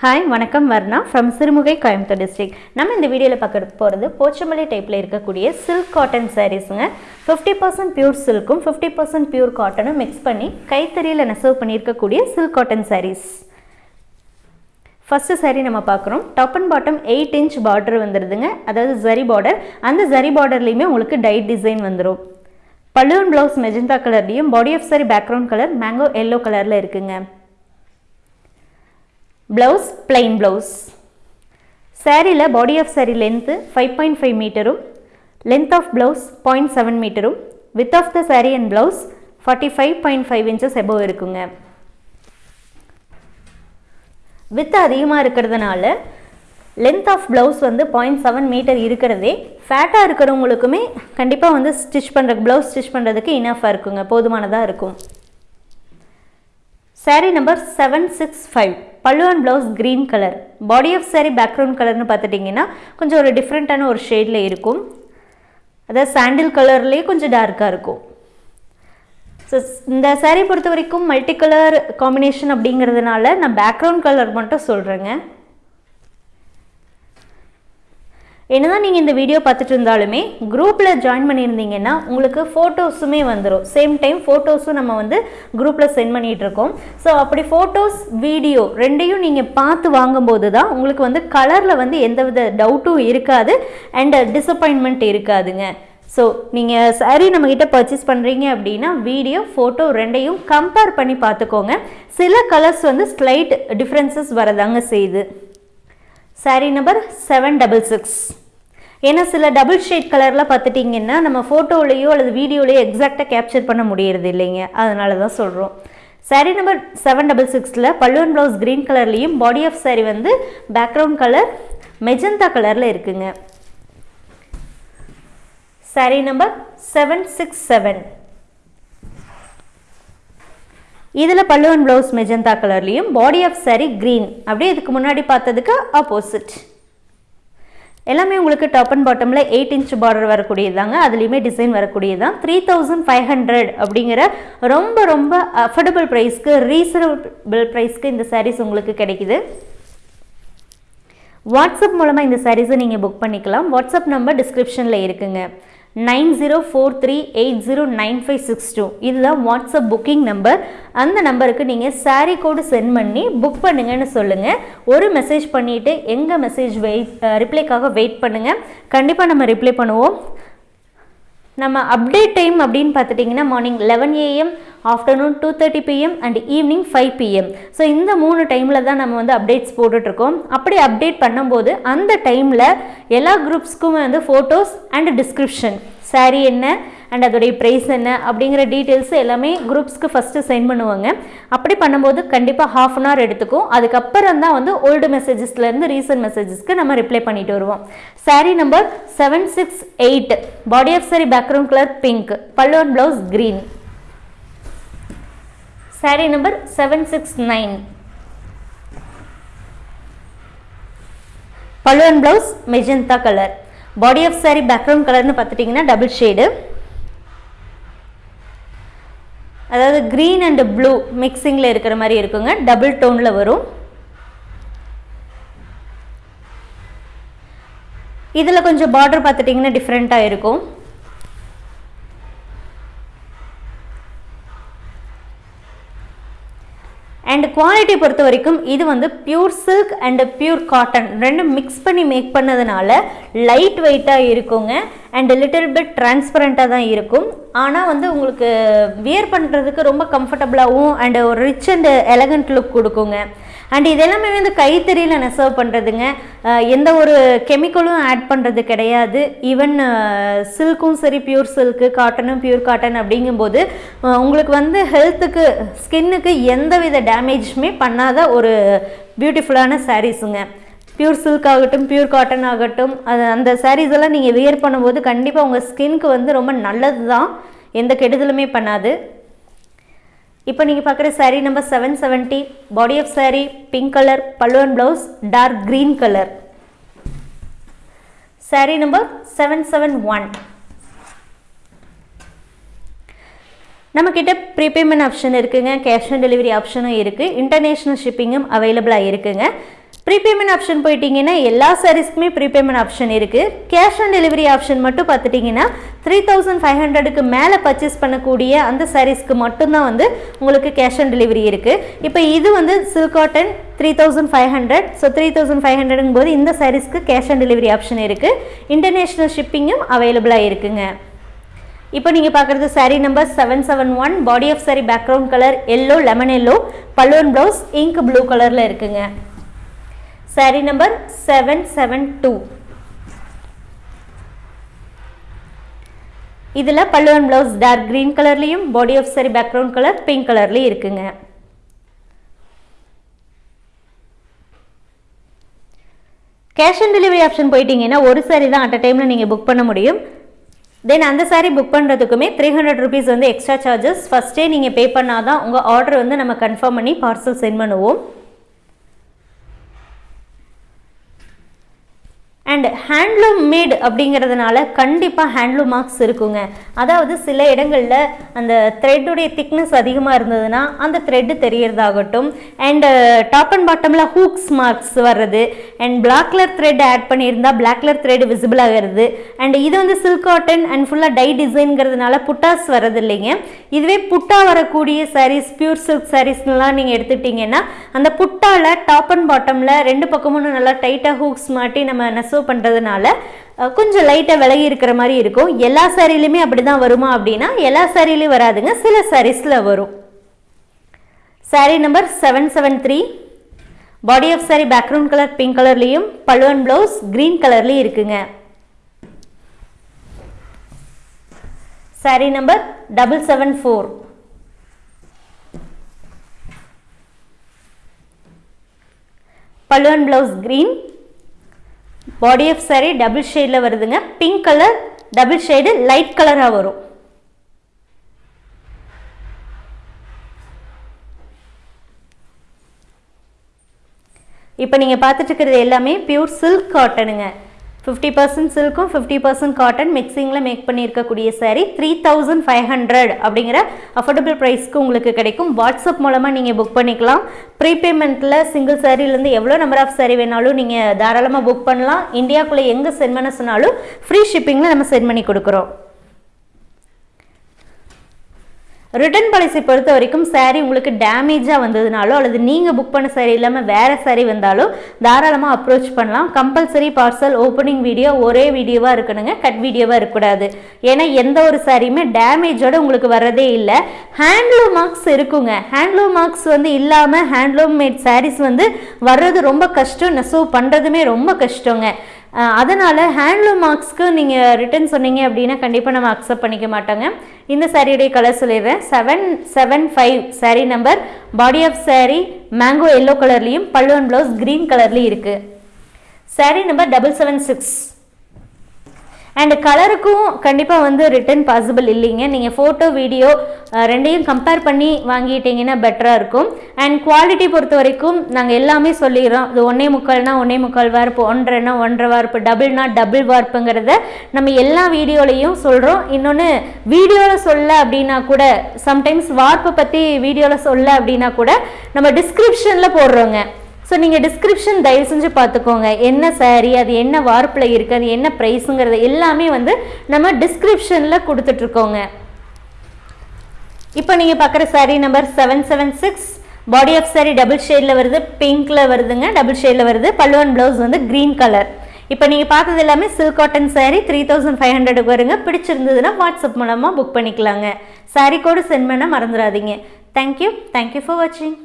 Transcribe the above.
Hi வணக்கம் Varna from Sirumugai Coimbatore district நம்ம இந்த வீடியோவில் பார்க்க போகிறது போச்சமல்லி டைப்பில் இருக்கக்கூடிய சில்க் காட்டன் சாரீஸுங்க ஃபிஃப்டி பர்சன்ட் பியூர் சில்க்கும் ஃபிஃப்டி பர்சன்ட் பியூர் காட்டனும் மிக்ஸ் பண்ணி கைத்தறியில் நெசவு பண்ணியிருக்கக்கூடிய silk cotton sarees first sari நம்ம பார்க்குறோம். Top and bottom eight inch border வந்துடுதுங்க அதாவது ஜரி பார்டர் அந்த ஜரி பார்டர்லேயுமே உங்களுக்கு டைட் டிசைன் வந்துடும் பலூன் ப்ளவுஸ் மெஜந்தா கலர்லேயும் body of sari background colour mango yellow கலரில் இருக்குங்க. ப்ளவுஸ் ப்ளைன் ப்ளவுஸ் சாரியில் body of saree length five point five மீட்டரும் length of blouse point seven மீட்டரும் width of the saree and blouse forty five point five inches above இருக்குங்க. With அதிகமாக இருக்கிறதுனால length of blouse வந்து point seven metre இருக்கிறதே ஃபேட்டாக இருக்கிறவங்களுக்குமே கண்டிப்பாக வந்து stitch பண்ணுற blouse stitch பண்ணுறதுக்கு இனஃபாக இருக்குங்க. போதுமானதாக இருக்கும். Sari number seven six five பல்லுவன் blouse green colour body of sari background கலர்னு பார்த்துட்டிங்கன்னா கொஞ்சம் ஒரு டிஃப்ரெண்ட்டான ஒரு ஷேடில் இருக்கும் அதாவது சாண்டில் கலர்லேயே கொஞ்சம் டார்க்காக இருக்கும் ஸோ இந்த saree பொறுத்த வரைக்கும் மல்டி கலர் காம்பினேஷன் அப்படிங்கிறதுனால நான் பேக்ரவுண்ட் கலர் மட்டும் சொல்கிறேங்க என்னதான் நீங்கள் இந்த வீடியோ பார்த்துட்டு இருந்தாலுமே குரூப்பில் ஜாயின் பண்ணியிருந்தீங்கன்னா உங்களுக்கு ஃபோட்டோஸுமே வந்துடும் சேம் டைம் ஃபோட்டோஸும் நம்ம வந்து குரூப்பில் சென்ட் பண்ணிகிட்டு இருக்கோம் ஸோ அப்படி ஃபோட்டோஸ் வீடியோ ரெண்டையும் நீங்கள் பார்த்து வாங்கும்போது தான் உங்களுக்கு வந்து கலரில் வந்து எந்தவித டவுட்டும் இருக்காது அண்ட் டிசப்பாயின்மெண்ட் இருக்காதுங்க. ஸோ நீங்கள் சாரீ நம்மக்கிட்ட பர்ச்சேஸ் பண்ணுறீங்க அப்படின்னா வீடியோ ஃபோட்டோ ரெண்டையும் கம்பேர் பண்ணி பார்த்துக்கோங்க. சில கலர்ஸ் வந்து ஸ்லைட் டிஃப்ரென்சஸ் வரதாங்க செய்யுது sari number seven double six ஏன்னா சில டபுள் ஷேட் கலரில் பார்த்துட்டிங்கன்னா நம்ம ஃபோட்டோலேயோ அல்லது வீடியோலேயோ எக்ஸாக்டாக கேப்சர் பண்ண முடியறது இல்லைங்க. அதனால தான் சொல்கிறோம் சாரீ நம்பர் செவன் டபுள் சிக்ஸில் பல்லுவன் ப்ளவுஸ் க்ரீன் கலர்லேயும் பாடி ஆஃப் சாரீ வந்து பேக்ரவுண்ட் கலர் மெஜந்தா கலரில் இருக்குங்க. Sari number seven six seven இதில் பல்லுவன் ப்ளவுஸ் மெஜந்தா கலர்லேயும் பாடி ஆஃப் சாரி க்ரீன் அப்படியே இதுக்கு முன்னாடி பார்த்ததுக்கு ஆப்போசிட் எல்லாமே உங்களுக்கு டாப் அண்ட் பாட்டமில் எயிட் இன்ச் பார்டர் வரக்கூடியதாங்க அதுலேயுமே டிசைன் வரக்கூடியதான் த்ரீ தௌசண்ட் ஃபைவ் ஹண்ட்ரட் அப்படிங்கிற ரொம்ப ரொம்ப அஃபோர்டபுள் ப்ரைஸ்க்கு ரீசனபிள் ப்ரைஸ்க்கு இந்த சாரீஸ் உங்களுக்கு கிடைக்குது. வாட்ஸ்அப் மூலமாக இந்த சாரீஸை நீங்கள் புக் பண்ணிக்கலாம். வாட்ஸ்அப் நம்பர் டிஸ்கிரிப்ஷனில் இருக்குங்க. Nine zero four three eight zero nine five six two. இதுதான் வாட்ஸ்அப் புக்கிங் நம்பர். அந்த நம்பருக்கு நீங்கள் சாரீ கோடு சென்ட் பண்ணி புக் பண்ணுங்கன்னு சொல்லுங்கள் ஒரு மெசேஜ் பண்ணிவிட்டு எங்கள் மெசேஜ் வெயிட் ரிப்ளைக்காக வெயிட் பண்ணுங்கள் கண்டிப்பாக நம்ம ரிப்ளை பண்ணுவோம். நம்ம அப்டேட் டைம் அப்படின்னு பார்த்துட்டிங்கன்னா morning eleven AM afternoon two thirty PM and evening five PM so இந்த மூணு டைமில் தான் நம்ம வந்து அப்டேட்ஸ் போட்டுட்ருக்கோம். அப்படி அப்டேட் பண்ணும்போது அந்த டைமில் எல்லா குரூப்ஸ்க்குமே வந்து ஃபோட்டோஸ் அண்ட் டிஸ்கிரிப்ஷன் சாரீ என்ன? அண்ட் அதோடைய ப்ரைஸ் என்ன அப்படிங்கிற டீட்டெயில்ஸ் எல்லாமே குரூப்ஸ்க்கு ஃபஸ்ட்டு சென்ட் பண்ணுவாங்க. அப்படி பண்ணும்போது கண்டிப்பாக ஹாஃப் அன் ஹவர் எடுத்துக்கும். அதுக்கப்புறம் தான் வந்து ஓல்டு மெசேஜஸ்லேருந்து ரீசன்ட் மெசேஜஸ்க்கு நம்ம ரிப்ளை பண்ணிட்டு வருவோம். Sari number seven six eight body of sari background colour pink பல்லுவன் blouse green sari number seven six nine பல்லுவன் blouse magenta colour body of sari background கலர்னு பார்த்துட்டிங்கன்னா டபுள் ஷேடு அதாவது க்ரீன் அண்ட் ப்ளூ மிக்சிங்கில் இருக்கிற மாதிரி இருக்குங்க. டபுள் டோனில் வரும். இதில் கொஞ்சம் பார்டர் பார்த்துட்டிங்கன்னா டிஃப்ரெண்ட்டாக இருக்கும். அண்ட் குவாலிட்டி பொறுத்த வரைக்கும் இது வந்து pure silk and pure cotton ரெண்டும் மிக்ஸ் பண்ணி மேக் பண்ணதுனால லைட் வெயிட்டாக இருக்குங்க. அண்ட் லிட்டில் பிட் டிரான்ஸ்பரண்ட்டாக தான் இருக்கும். ஆனால் வந்து உங்களுக்கு வியர் பண்ணுறதுக்கு ரொம்ப கம்ஃபர்டபுளாகவும் அண்ட் ஒரு ரிச் அண்ட் எலகண்ட் லுக் கொடுக்குங்க. அண்ட் இதெல்லாமே வந்து கைத்தறியில் நெசவு பண்ணுறதுங்க எந்த ஒரு கெமிக்கலும் ஆட் பண்ணுறது கிடையாது. ஈவன் சில்க்கும் சரி பியூர் சில்க்கு காட்டனும் பியூர் காட்டன் அப்படிங்கும்போது உங்களுக்கு வந்து ஹெல்த்துக்கு ஸ்கின்னுக்கு எந்த வித டேமேஜுமே பண்ணாத ஒரு பியூட்டிஃபுல்லான சாரீஸுங்க பியூர் சில்க் ஆகட்டும் பியூர் காட்டன் ஆகட்டும் அது அந்த சாரீஸ் எல்லாம் நீங்கள் வியர் பண்ணும்போது கண்டிப்பாக உங்கள் ஸ்கின்க்கு வந்து ரொம்ப நல்லது தான் எந்த கெடுதலுமே பண்ணாது. இப்போ நீங்கள் பார்க்குற sari number seven seventy body of sari pink colour பல்லுவன் blouse dark green colour sari number seven seven one நம்மக்கிட்ட ப்ரீபேமெண்ட் ஆப்ஷன் இருக்குங்க கேஷ் ஆன் டெலிவரி ஆப்ஷனும் இருக்குது இன்டர்நேஷ்னல் ஷிப்பிங்கும் அவைலபிளாக இருக்குங்க. ப்ரீபேமெண்ட் ஆப்ஷன் போயிட்டீங்கன்னா எல்லா சாரீஸ்க்குமே ப்ரீபேமெண்ட் ஆப்ஷன் இருக்குது கேஷ் ஆன் டெலிவரி ஆப்ஷன் மட்டும் பார்த்துட்டிங்கன்னா த்ரீ தௌசண்ட் ஃபைவ் ஹண்ட்ரடுக்கு மேலே பர்ச்சேஸ் பண்ணக்கூடிய அந்த சாரீஸ்க்கு மட்டும்தான் வந்து உங்களுக்கு கேஷ் ஆன் டெலிவரி இருக்குது இப்போ இது வந்து silk cotton three thousand five hundred so three thousand five ஹண்ட்ரட்ங்கும் போது இந்த சாரீஸ்க்கு கேஷ் ஆன் டெலிவரி ஆப்ஷன் இருக்குது இன்டர்நேஷ்னல் ஷிப்பிங்கும் அவைலபிளாக இருக்குங்க. இப்போ நீங்கள் பார்க்குறது sari number seven seven one body of sari background colour yellow lemon yellow பல்லுவன் ப்ளவுஸ் இங்க் ப்ளூ கலரில் இருக்குங்க. Sari number seven seven two இதில் பல்லுவன் ப்ளவுஸ் டார்க் க்ரீன் கலர்லேயும் body of sari background colour pink கலர்லேயும் இருக்குங்க. கேஷ் ஆன் டெலிவரி ஆப்ஷன் போயிட்டீங்கன்னா ஒரு சாரி தான் அட் அ டைமில் நீங்கள் புக் பண்ண முடியும். தென் அந்த சாரீ புக் பண்ணுறதுக்குமே த்ரீ ஹண்ட்ரட் ருபீஸ் வந்து எக்ஸ்ட்ரா சார்ஜஸ் ஃபஸ்ட்டே நீங்கள் பே பண்ணால் தான் உங்கள் ஆர்டர் வந்து நம்ம கன்ஃபார்ம் பண்ணி பார்சல் சென்ட் பண்ணுவோம். அண்ட் ஹேண்ட்லூம் மேட் அப்படிங்கிறதுனால கண்டிப்பாக ஹேண்ட்லூம் மார்க்ஸ் இருக்குங்க. அதாவது சில இடங்களில் அந்த த்ரெட்டுடைய திக்னஸ் அதிகமாக இருந்ததுன்னா அந்த த்ரெட்டு தெரியறதாகட்டும். அண்ட் டாப் அண்ட் பாட்டமில் ஹூக்ஸ் மார்க்ஸ் வர்றது and black colour thread add பண்ணியிருந்தால் பிளாக் கலர் த்ரெட் விசிபிள் ஆகிறது. அண்ட் இது வந்து சில்க் காட்டன் அண்ட் ஃபுல்லாக டை டிசைன்ங்கிறதுனால புட்டாஸ் வர்றது இல்லைங்க இதுவே புட்டா வரக்கூடிய சாரீஸ் பியூர் சில்க் சாரீஸ்லாம் நீங்கள் எடுத்துட்டிங்கன்னா அந்த புட்டாவில் டாப் அண்ட் பாட்டமில் ரெண்டு பக்கமும் நல்லா டைட்டாக ஹூக்ஸ் மாட்டி நம்ம நெசவு பண்ணுறதுனால கொஞ்சம் லைட்டாக விலகி இருக்கிற மாதிரி இருக்கும். எல்லா சாரிலையுமே அப்படி தான் வருமா அப்படின்னா எல்லா சாரிலையும் வராதுங்க. சில சாரீஸில் வரும். Sari number seven seven three body of sari background colour pink கலர்லேயும் பல்வன் ப்ளவுஸ் க்ரீன் கலர்லேயும் இருக்குங்க. Sari number double seven four பல்லுவன் blouse green body of sari double ஷேடில் வருதுங்க. Pink colour double shade light கலராக வரும். இப்போ நீங்கள் பார்த்துட்டு இருக்கிறது எல்லாமே பியூர் சில்க் காட்டனுங்க ஃபிஃப்டி பர்சன்ட் சில்க்கும் ஃபிஃப்டி பர்சன்ட் காட்டன் மிக்சிங்கில் மேக் பண்ணியிருக்கக்கூடிய sari three thousand five hundred அப்படிங்கிற அஃபோர்டபுள் ப்ரைஸ்க்கு உங்களுக்கு கிடைக்கும். வாட்ஸ்அப் மூலமாக நீங்கள் புக் பண்ணிக்கலாம். ப்ரீபேமெண்ட்டில் சிங்கிள் சாரீலேருந்து எவ்வளோ நம்பர் ஆஃப் சாரீ வேணாலும் நீங்கள் தாராளமாக புக் பண்ணலாம். இந்தியாக்குள்ளே எங்கே சென்ட் பண்ண சொன்னாலும் ஃப்ரீ ஷிப்பிங்கில் நம்ம சென்ட் பண்ணி கொடுக்குறோம். ரிட்டர்ன் பாலிசி பொறுத்த வரைக்கும் சாரீ உங்களுக்கு டேமேஜாக வந்ததுனாலோ அல்லது நீங்கள் புக் பண்ண சாரீ இல்லாமல் வேறு சாரீ வந்தாலும் தாராளமாக அப்ரோச் பண்ணலாம். கம்பல்சரி பார்சல் ஓப்பனிங் வீடியோ ஒரே வீடியோவாக இருக்கணுங்க. கட் வீடியோவாக இருக்கக்கூடாது. ஏன்னா எந்த ஒரு சாரியுமே டேமேஜோடு உங்களுக்கு வர்றதே இல்லை. ஹேண்ட்லூம் மார்க்ஸ் இருக்குங்க. ஹேண்ட்லூம் மார்க்ஸ் வந்து இல்லாமல் ஹேண்ட்லூம் மேட் சாரீஸ் வந்து வர்றது ரொம்ப கஷ்டம். நெசவு பண்ணுறதுமே ரொம்ப கஷ்டங்க. அதனால் ஹேண்ட்லூம் மார்க்ஸ்க்கு நீங்கள் ரிட்டர்ன் சொன்னீங்க அப்படின்னா கண்டிப்பாக நம்ம அக்செப்ட் பண்ணிக்க மாட்டோங்க. இந்த சாரியுடைய கலர் சொல்லிடுறேன். Seven seven five sari number body of sari mango yellow கலர்லேயும் பல்லுவன் ப்ளவுஸ் க்ரீன் கலர்லேயும் இருக்குது sari number double seven six and கலருக்கும் கண்டிப்பாக வந்து ரிட்டன் பாசிபிள் இல்லைங்க. நீங்கள் ஃபோட்டோ வீடியோ ரெண்டையும் கம்பேர் பண்ணி வாங்கிட்டீங்கன்னா பெட்டராக இருக்கும். அண்ட் குவாலிட்டி பொறுத்த வரைக்கும் நாங்கள் எல்லாமே சொல்லிடுறோம். இது ஒன்றே முக்கால்னா ஒன்றே முக்கால் வார்ப்பு ஒன்றரைனா ஒன்றரை வார்ப்பு டபுள்னா டபுள் வார்ப்புங்கிறத நம்ம எல்லா வீடியோலையும் சொல்கிறோம் இன்னொன்று வீடியோவில் சொல்ல அப்படின்னா கூட சம்டைம்ஸ் வார்ப்பை பற்றி வீடியோவில் சொல்ல அப்படின்னா கூட நம்ம டிஸ்கிரிப்ஷனில் போடுறோங்க. ஸோ நீங்கள் டிஸ்கிரிப்ஷன் தயவு செஞ்சு பார்த்துக்கோங்க. என்ன சாரீ அது என்ன வார்ப்பில் இருக்குது அது என்ன ப்ரைஸுங்கிறது எல்லாமே வந்து நம்ம டிஸ்கிரிப்ஷனில் கொடுத்துட்ருக்கோங்க. இப்போ நீங்கள் பார்க்குற sari number seven seven six body of sari double ஷேடில் வருது பிங்க்கில் வருதுங்க. டபுள் ஷேடில் வருது. பல்லுவன் ப்ளவுஸ் வந்து க்ரீன் கலர் இப்போ நீங்கள் பார்த்தது எல்லாமே silk cotton sari three thousand five ஹண்ட்ரடுக்கு வருங்க. பிடிச்சிருந்ததுன்னா வாட்ஸ்அப் மூலமாக புக் பண்ணிக்கலாங்க. சாரீ கோடு சென்ட் பண்ண மறந்துடாதீங்க தேங்க்யூ தேங்க்யூ ஃபார் வாட்சிங்